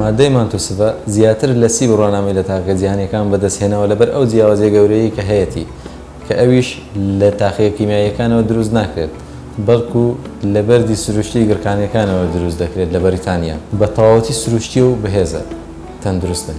مادەی مانتوسڤە زیاتر لە سی بڕوانامەی لە تاقیگە جیهانییەکان بەدەستهێناوە لەبەر ئەو جیاوازییە گەورەیەی کە هەیەتی کە ئەویش لە تاقیگە کیمیاییەکانەوە دروست ناکرێت بەڵکو لە بەردی سروشتی گڕکانییەکانەوە دروست دەکرێت لە بەریتانیا بە تەواوەتی سروشتییە و بەهێزە تەندروستن.